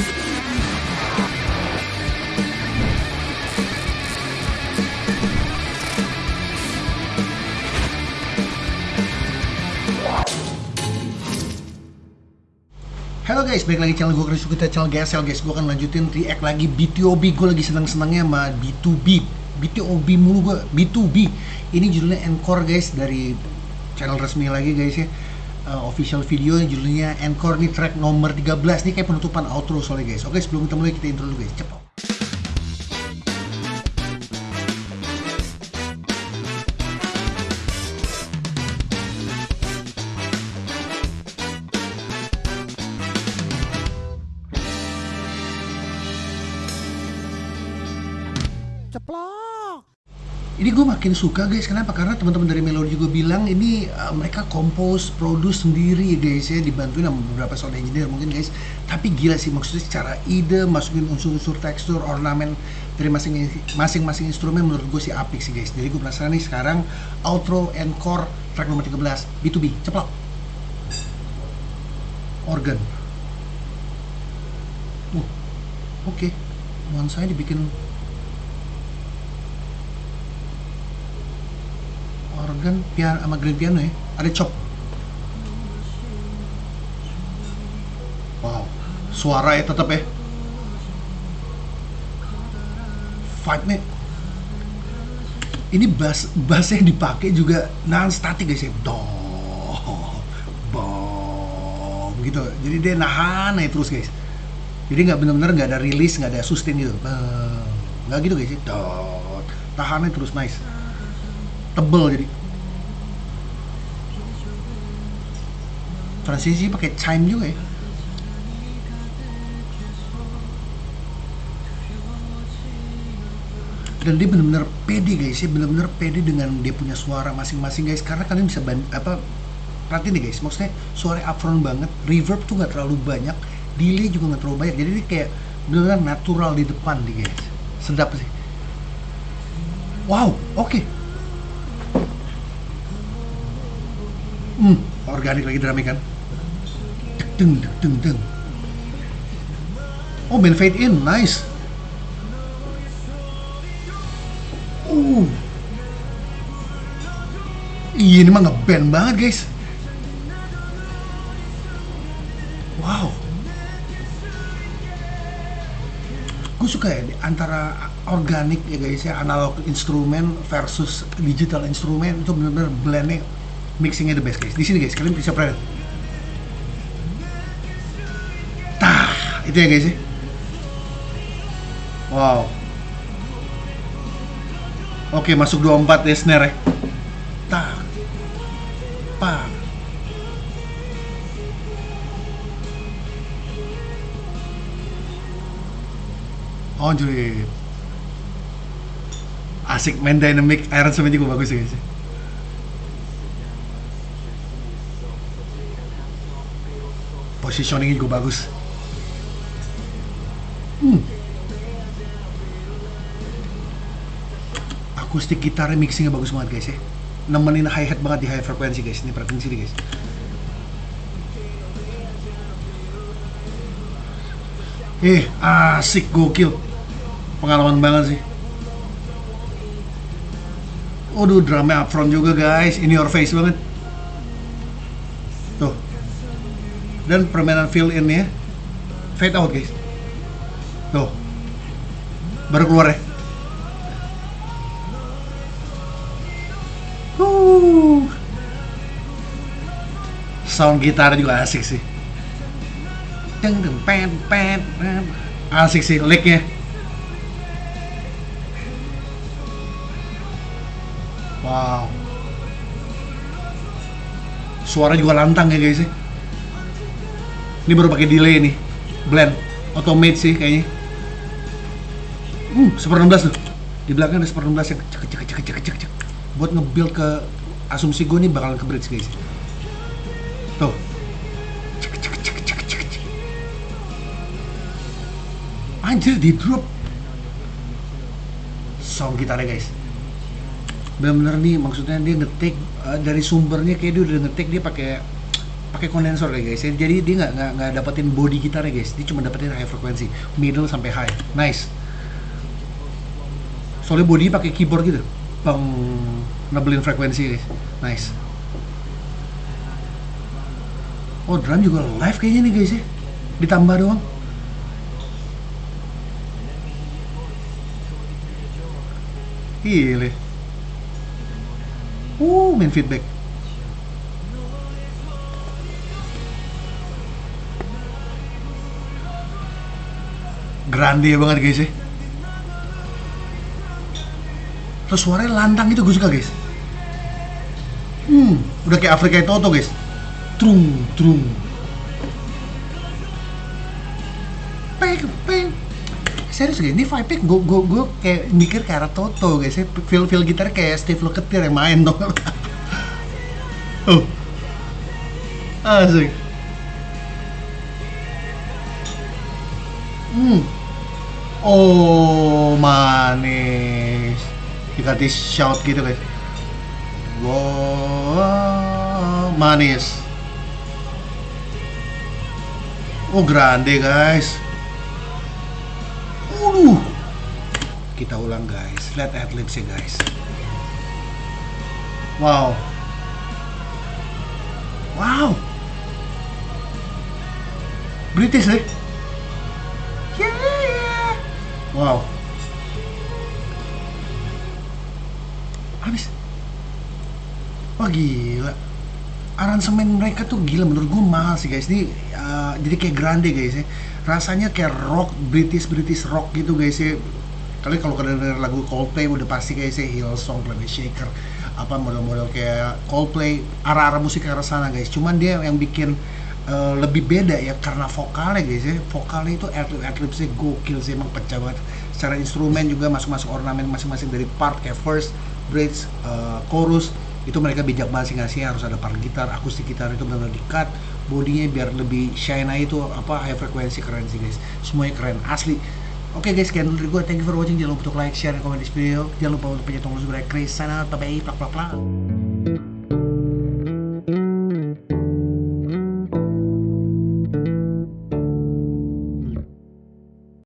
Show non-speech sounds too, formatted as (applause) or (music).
Halo guys, balik lagi channel gue Chris kita channel GSL guys Gue akan lanjutin react lagi BTOB Gue lagi seneng-senengnya sama B2B BTOB mulu gue, B2B Ini judulnya Encore guys dari channel resmi lagi guys ya uh, Official video judulnya Encore nih track nomor 13 Ini kayak penutupan outro soalnya guys. Oke sebelum kita mulai kita intro dulu guys, cepet Ini gue makin suka guys, kenapa? Karena teman-teman dari Melody juga bilang ini uh, mereka compose, produce sendiri guys ya, dibantuin sama beberapa sound engineer mungkin guys. Tapi gila sih maksudnya secara ide, masukin unsur-unsur tekstur, ornamen dari masing-masing instrumen menurut gue sih apik sih guys. Jadi gue penasaran nih sekarang outro encore track nomor 13 B2B, ceplok. Organ. Uh, oke. Okay. Nuansanya dibikin organ piano sama grand piano ya? Ada chop wow. Suara ya tetap ya? Vibe nya. Ini bass bass yang dipakai juga non static guys ya? Dong bom gitu. Jadi dia nahan aja terus guys. Jadi nggak bener-bener nggak ada rilis nggak ada sustain gitu. Nggak gitu guys ya? Dot. Tahannya terus nice. Tebel jadi transisi pakai chime juga ya? Dan dia benar-benar pede guys. Ya benar-benar pede dengan dia punya suara masing-masing guys. Karena kalian bisa band, apa perhatiin nih guys. Maksudnya suara upfront banget reverb tuh nggak terlalu banyak delay juga nggak terlalu banyak. Jadi ini kayak benar-benar natural di depan nih guys. Sedap sih. Wow oke. okay. Hmm, organik lagi drumnya kan. Deng deng deng. Oh, main fade in, nice. Uh. Iya, ini mah ngeband banget, guys. Wow. Gue suka ya antara organik ya guys ya analog instrumen versus digital instrumen itu benar-benar blendnya mixingnya the best guys. Di sini guys, kalian bisa perhatikan. Tah, itu ya guys ya. Wow. Oke, masuk 24 ya snare ya. Tah. Oh, jadi asik main dynamic arrangement juga bagus ya guys. Positioningnya juga bagus. Hmm. Akustik gitarnya mixingnya bagus banget guys ya. Nemenin hi hat banget di high frekuensi guys. Ini perhatiin sini guys. Eh, asik gokil. Pengalaman banget sih. Waduh, drumnya upfront juga guys. In your face banget. Dan permainan fill in ya fade out guys. Tuh. Baru keluar ya. Sound gitar juga asik sih. Deng deng pen pen asik sih licknya. Wow. Suara juga lantang ya guys ya ini baru pakai delay nih. Blend. Automate sih kayaknya. Hmm seper 16 tuh. Di belakang ada seper 16 yang cek cek cek cek cek. Cek buat nge-build ke asumsi gue nih bakalan ke bridge guys. Tuh. Cek cek cek cek cek cek. Anjir di drop. Sound gitarnya guys. Bener-bener nih maksudnya dia ngetik uh, dari sumbernya kayak dia udah ngetik dia pakai pakai kondensor kayak guys. Jadi dia nggak nggak nggak dapetin body gitarnya guys. Dia cuma dapetin high frekuensi middle sampai high. Nice. Soalnya body pakai keyboard gitu. Peng nebelin frekuensi guys. Nice. Oh drum juga live kayaknya nih guys ya. Ditambah doang. Gile. Uh, main feedback. Grande banget guys ya. Terus suaranya lantang gitu gue suka guys. Hmm, udah kayak Afrika Toto guys. Trung, trung. Peng, peng. Serius guys, ini vibe gue gue gue kayak mikir kayak arah Toto guys ya. Feel feel gitar kayak Steve Lukather yang main (laughs) dong. oh. Asik. Hmm. Oh, manis. Dikasih shout gitu guys. Wow, manis. Oh, grande guys. Waduh. Kita ulang guys. Lihat adlibs ya guys. Wow. Wow. British eh? Wow. Habis. Wah gila. Aransemen mereka tuh gila menurut gue mahal sih guys. Ini uh, jadi kayak grande guys ya. Rasanya kayak rock British British rock gitu guys ya. Kalian kalau kalian denger lagu Coldplay udah pasti kayak sih Hillsong, Planet Shaker, apa model-model kayak Coldplay, arah-arah musik ke arah sana guys. Cuman dia yang bikin uh, lebih beda ya karena vokalnya guys ya. Vokalnya itu adlib adlibsnya gokil sih emang pecah banget. Secara instrumen juga masuk-masuk ornamen masing-masing dari part kayak first, bridge, uh, chorus itu mereka bijak banget sih ngasih harus ada part gitar, akustik gitar itu benar-benar di cut bodinya biar lebih shine itu apa high frekuensi keren sih guys semuanya keren asli Oke guys, sekian dari gue. Thank you for watching. Jangan lupa untuk like, share, dan komen di video. Jangan lupa untuk pencet tombol subscribe. Chris, sana, bye bye, plak plak plak.